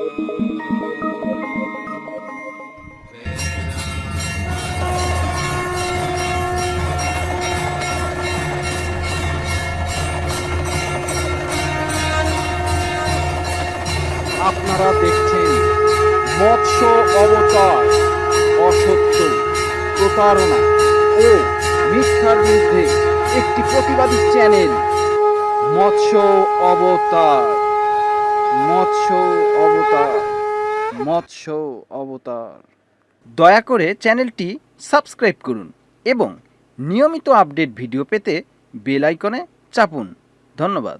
আপনারা দেখছেন মৎস্য অবতার অসত্য প্রতারণা ও মিথ্যার বিরুদ্ধে একটি প্রতিবাদী চ্যানেল মৎস্য অবতার। মৎস্য অবতার মৎস্য অবতার। দয়া করে চ্যানেলটি সাবস্ক্রাইব করুন এবং নিয়মিত আপডেট ভিডিও পেতে বেল আইকনে চাপুন। ধন্যবাদ।